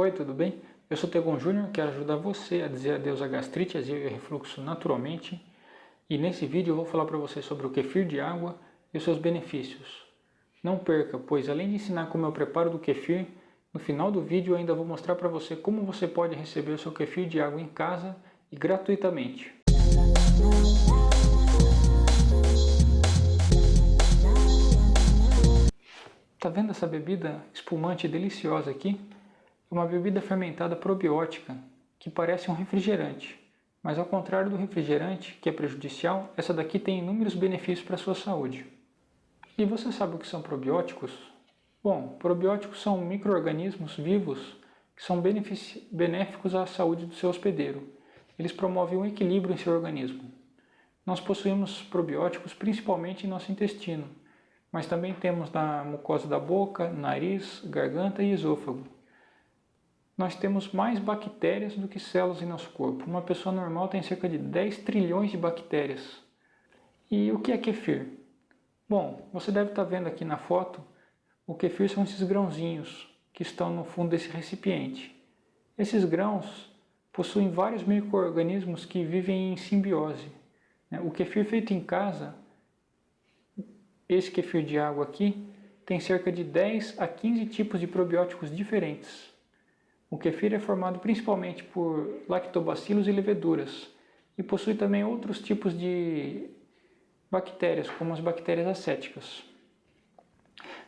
Oi, tudo bem? Eu sou Tegon Júnior, quero ajudar você a dizer adeus à gastrite, azia e refluxo naturalmente. E nesse vídeo eu vou falar para você sobre o kefir de água e os seus benefícios. Não perca, pois além de ensinar como eu preparo do kefir, no final do vídeo eu ainda vou mostrar para você como você pode receber o seu kefir de água em casa e gratuitamente. Tá vendo essa bebida espumante deliciosa aqui? Uma bebida fermentada probiótica, que parece um refrigerante. Mas ao contrário do refrigerante, que é prejudicial, essa daqui tem inúmeros benefícios para a sua saúde. E você sabe o que são probióticos? Bom, probióticos são micro-organismos vivos que são benéficos à saúde do seu hospedeiro. Eles promovem um equilíbrio em seu organismo. Nós possuímos probióticos principalmente em nosso intestino, mas também temos na mucosa da boca, nariz, garganta e esôfago nós temos mais bactérias do que células em nosso corpo. Uma pessoa normal tem cerca de 10 trilhões de bactérias. E o que é kefir? Bom, você deve estar vendo aqui na foto, o kefir são esses grãozinhos que estão no fundo desse recipiente. Esses grãos possuem vários micro-organismos que vivem em simbiose. Né? O kefir feito em casa, esse kefir de água aqui, tem cerca de 10 a 15 tipos de probióticos diferentes. O kefir é formado principalmente por lactobacilos e leveduras e possui também outros tipos de bactérias, como as bactérias acéticas.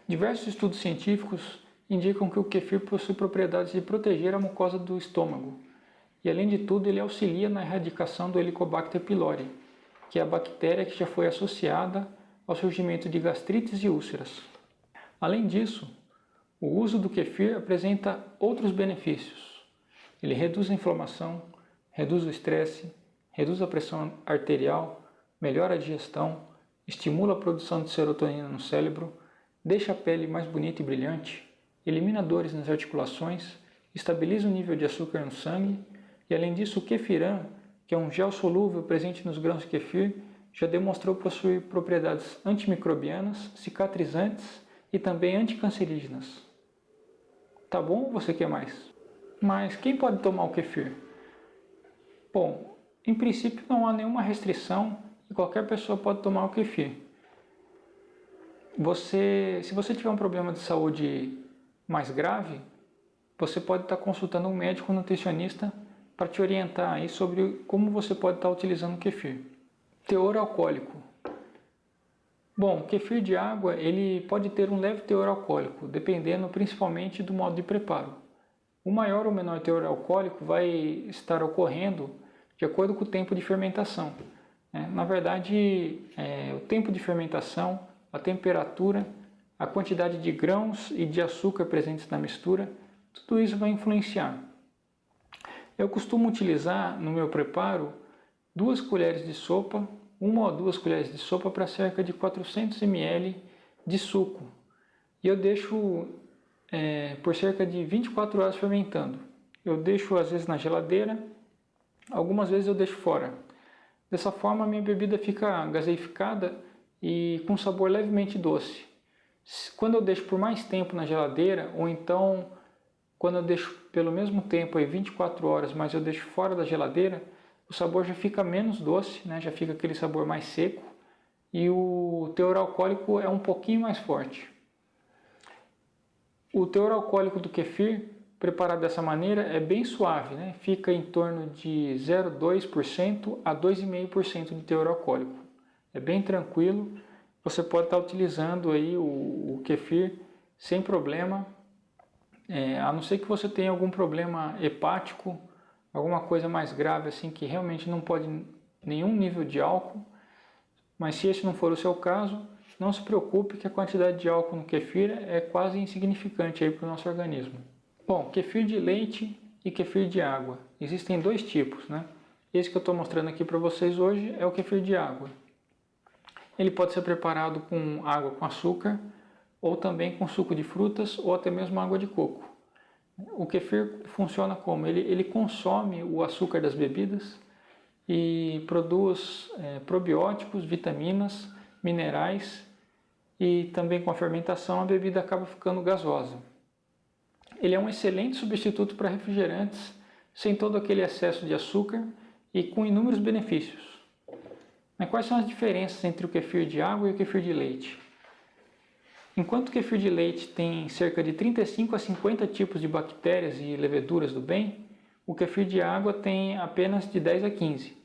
Diversos estudos científicos indicam que o kefir possui propriedades de proteger a mucosa do estômago e, além de tudo, ele auxilia na erradicação do Helicobacter pylori, que é a bactéria que já foi associada ao surgimento de gastrites e úlceras. Além disso, o uso do kefir apresenta outros benefícios. Ele reduz a inflamação, reduz o estresse, reduz a pressão arterial, melhora a digestão, estimula a produção de serotonina no cérebro, deixa a pele mais bonita e brilhante, elimina dores nas articulações, estabiliza o nível de açúcar no sangue e além disso o kefiran, que é um gel solúvel presente nos grãos de kefir, já demonstrou possuir propriedades antimicrobianas, cicatrizantes e também anticancerígenas. Tá bom ou você quer mais? Mas quem pode tomar o kefir? Bom, em princípio não há nenhuma restrição e qualquer pessoa pode tomar o kefir. Você, se você tiver um problema de saúde mais grave, você pode estar consultando um médico nutricionista para te orientar aí sobre como você pode estar utilizando o kefir. Teor alcoólico. Bom, o kefir de água ele pode ter um leve teor alcoólico, dependendo principalmente do modo de preparo. O maior ou menor teor alcoólico vai estar ocorrendo de acordo com o tempo de fermentação. É, na verdade, é, o tempo de fermentação, a temperatura, a quantidade de grãos e de açúcar presentes na mistura, tudo isso vai influenciar. Eu costumo utilizar no meu preparo duas colheres de sopa uma ou duas colheres de sopa para cerca de 400 ml de suco. E eu deixo é, por cerca de 24 horas fermentando. Eu deixo às vezes na geladeira, algumas vezes eu deixo fora. Dessa forma minha bebida fica gaseificada e com sabor levemente doce. Quando eu deixo por mais tempo na geladeira, ou então quando eu deixo pelo mesmo tempo, aí 24 horas, mas eu deixo fora da geladeira, o sabor já fica menos doce, né? já fica aquele sabor mais seco e o teor alcoólico é um pouquinho mais forte. O teor alcoólico do kefir, preparado dessa maneira, é bem suave, né? fica em torno de 0,2% a 2,5% de teor alcoólico. É bem tranquilo, você pode estar utilizando aí o, o kefir sem problema, é, a não ser que você tenha algum problema hepático alguma coisa mais grave assim que realmente não pode nenhum nível de álcool, mas se esse não for o seu caso, não se preocupe que a quantidade de álcool no kefir é quase insignificante para o nosso organismo. Bom, kefir de leite e kefir de água. Existem dois tipos, né? Esse que eu estou mostrando aqui para vocês hoje é o kefir de água. Ele pode ser preparado com água com açúcar, ou também com suco de frutas, ou até mesmo água de coco. O kefir funciona como? Ele, ele consome o açúcar das bebidas e produz é, probióticos, vitaminas, minerais e também com a fermentação a bebida acaba ficando gasosa. ele é um excelente substituto para refrigerantes, sem todo aquele excesso de açúcar e com inúmeros benefícios. Mas quais são as diferenças entre o kefir de água e o kefir de leite? Enquanto o kefir de leite tem cerca de 35 a 50 tipos de bactérias e leveduras do bem, o kefir de água tem apenas de 10 a 15.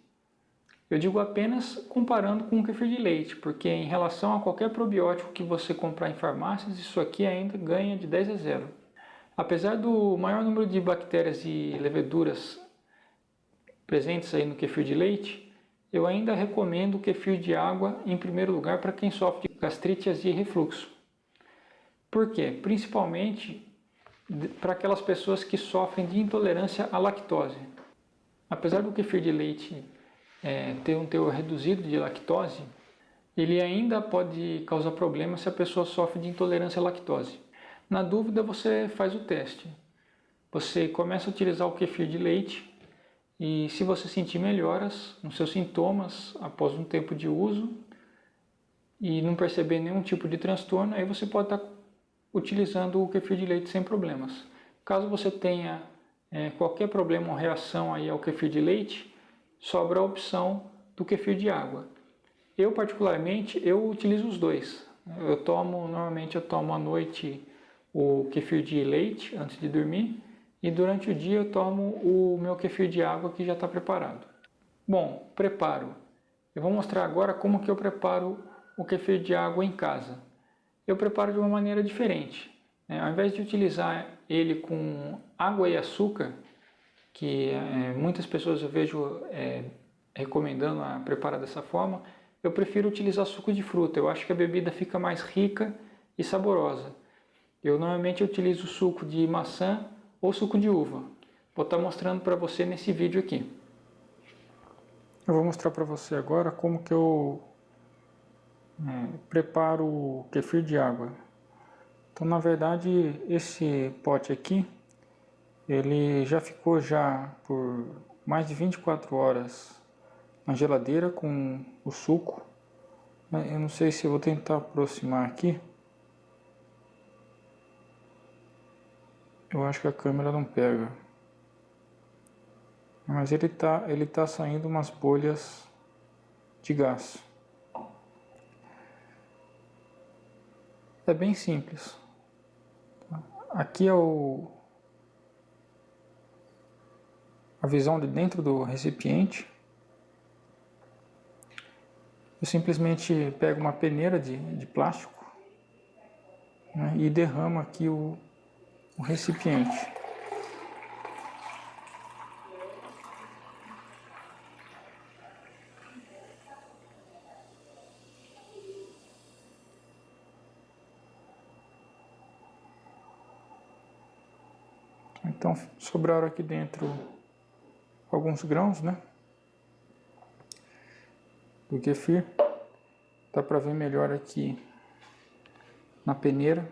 Eu digo apenas comparando com o kefir de leite, porque em relação a qualquer probiótico que você comprar em farmácias, isso aqui ainda ganha de 10 a 0. Apesar do maior número de bactérias e leveduras presentes aí no kefir de leite, eu ainda recomendo o kefir de água em primeiro lugar para quem sofre de gastrite, e refluxo. Por quê? Principalmente para aquelas pessoas que sofrem de intolerância à lactose. Apesar do kefir de leite é, ter um teor reduzido de lactose, ele ainda pode causar problemas se a pessoa sofre de intolerância à lactose. Na dúvida, você faz o teste. Você começa a utilizar o kefir de leite e se você sentir melhoras nos seus sintomas após um tempo de uso e não perceber nenhum tipo de transtorno, aí você pode estar utilizando o kefir de leite sem problemas. Caso você tenha é, qualquer problema ou reação aí ao kefir de leite, sobra a opção do kefir de água. Eu particularmente, eu utilizo os dois. Eu tomo, normalmente eu tomo à noite o kefir de leite antes de dormir e durante o dia eu tomo o meu kefir de água que já está preparado. Bom, preparo. Eu vou mostrar agora como que eu preparo o kefir de água em casa eu preparo de uma maneira diferente. Né? Ao invés de utilizar ele com água e açúcar, que é, muitas pessoas eu vejo é, recomendando a preparar dessa forma, eu prefiro utilizar suco de fruta. Eu acho que a bebida fica mais rica e saborosa. Eu normalmente utilizo suco de maçã ou suco de uva. Vou estar mostrando para você nesse vídeo aqui. Eu vou mostrar para você agora como que eu é, preparo o kefir de água. Então, na verdade, esse pote aqui, ele já ficou já por mais de 24 horas na geladeira com o suco. Eu não sei se vou tentar aproximar aqui. Eu acho que a câmera não pega. Mas ele tá, ele tá saindo umas bolhas de gás. É bem simples. Aqui é o, a visão de dentro do recipiente. Eu simplesmente pego uma peneira de, de plástico né, e derramo aqui o, o recipiente. Sobraram aqui dentro alguns grãos, né? Do kefir. Dá para ver melhor aqui na peneira.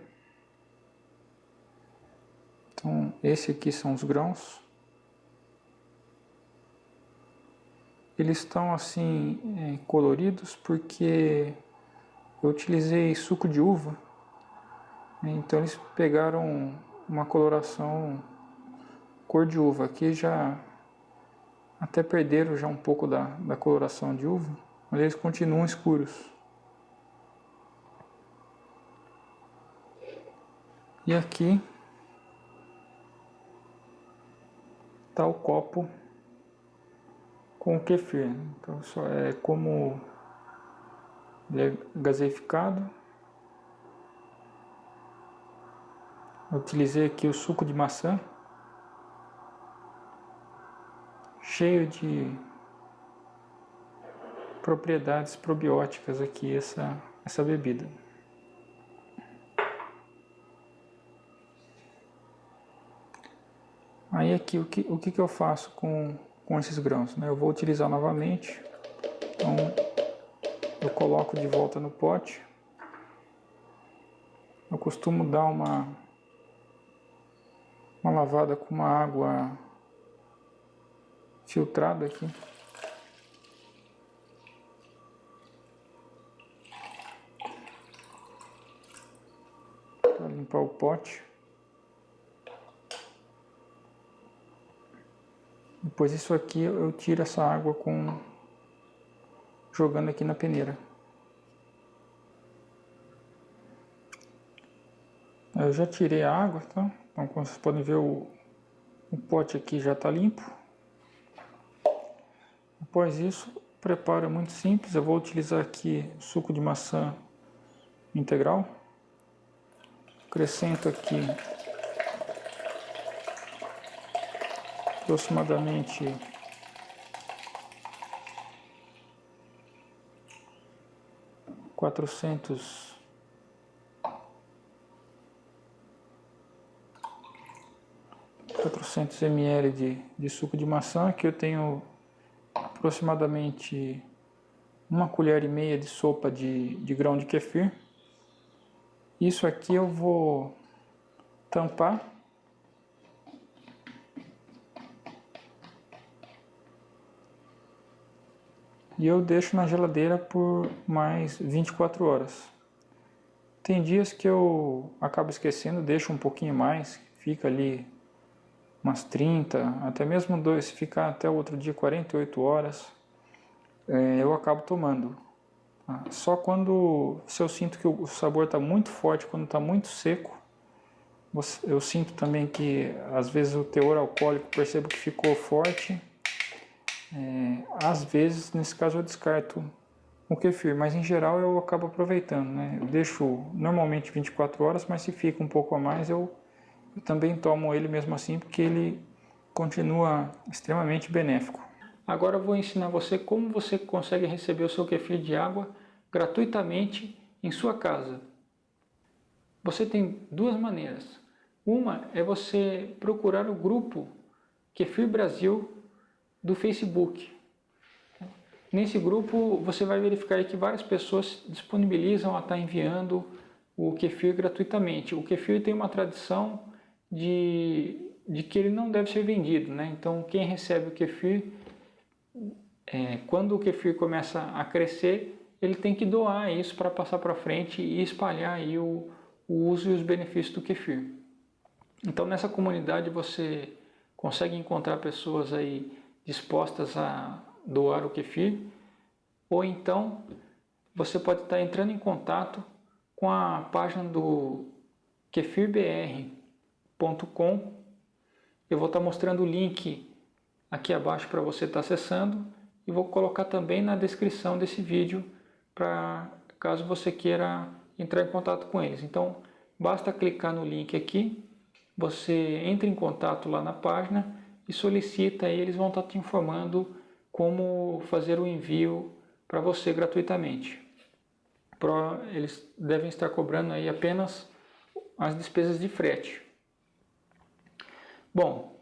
Então esse aqui são os grãos. Eles estão assim é, coloridos porque eu utilizei suco de uva. Então eles pegaram uma coloração cor de uva. Aqui já até perderam já um pouco da, da coloração de uva, mas eles continuam escuros. E aqui está o copo com o kefir. Então só é como ele é gaseificado. Eu utilizei aqui o suco de maçã. Cheio de propriedades probióticas aqui essa, essa bebida. Aí aqui o que, o que, que eu faço com, com esses grãos? Né? Eu vou utilizar novamente, então eu coloco de volta no pote. Eu costumo dar uma, uma lavada com uma água filtrado aqui. Para limpar o pote. Depois isso aqui eu tiro essa água com jogando aqui na peneira. Eu já tirei a água, tá? Então como vocês podem ver o, o pote aqui já está limpo. Após isso, preparo é muito simples. Eu vou utilizar aqui suco de maçã integral. Acrescento aqui aproximadamente quatrocentos 400 ml de, de suco de maçã, que eu tenho aproximadamente uma colher e meia de sopa de, de grão de kefir. Isso aqui eu vou tampar. E eu deixo na geladeira por mais 24 horas. Tem dias que eu acabo esquecendo, deixo um pouquinho mais, fica ali umas 30, até mesmo dois, se ficar até o outro dia 48 horas, é, eu acabo tomando. Tá? Só quando se eu sinto que o sabor está muito forte, quando está muito seco, eu sinto também que às vezes o teor alcoólico percebo que ficou forte. É, às vezes, nesse caso, eu descarto o kefir, mas em geral eu acabo aproveitando. Né? Eu deixo normalmente 24 horas, mas se fica um pouco a mais eu eu também tomo ele mesmo assim porque ele continua extremamente benéfico. Agora eu vou ensinar você como você consegue receber o seu kefir de água gratuitamente em sua casa. Você tem duas maneiras. Uma é você procurar o grupo Kefir Brasil do Facebook. Nesse grupo você vai verificar que várias pessoas disponibilizam a estar enviando o kefir gratuitamente. O kefir tem uma tradição de, de que ele não deve ser vendido. Né? Então quem recebe o kefir, é, quando o kefir começa a crescer, ele tem que doar isso para passar para frente e espalhar aí o, o uso e os benefícios do kefir. Então nessa comunidade você consegue encontrar pessoas aí dispostas a doar o kefir, ou então você pode estar entrando em contato com a página do Kefir BR, Eu vou estar mostrando o link aqui abaixo para você estar acessando e vou colocar também na descrição desse vídeo para caso você queira entrar em contato com eles. Então basta clicar no link aqui, você entra em contato lá na página e solicita e eles vão estar te informando como fazer o envio para você gratuitamente. Eles devem estar cobrando aí apenas as despesas de frete. Bom,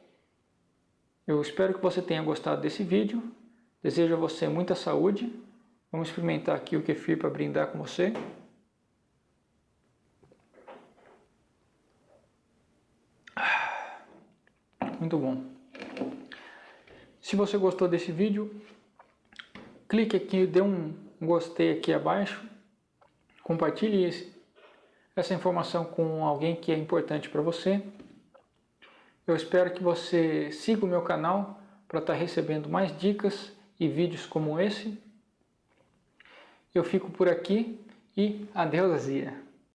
eu espero que você tenha gostado desse vídeo. Desejo a você muita saúde. Vamos experimentar aqui o kefir para brindar com você. Muito bom. Se você gostou desse vídeo, clique aqui, dê um gostei aqui abaixo. Compartilhe essa informação com alguém que é importante para você. Eu espero que você siga o meu canal para estar tá recebendo mais dicas e vídeos como esse. Eu fico por aqui e adeus Azia!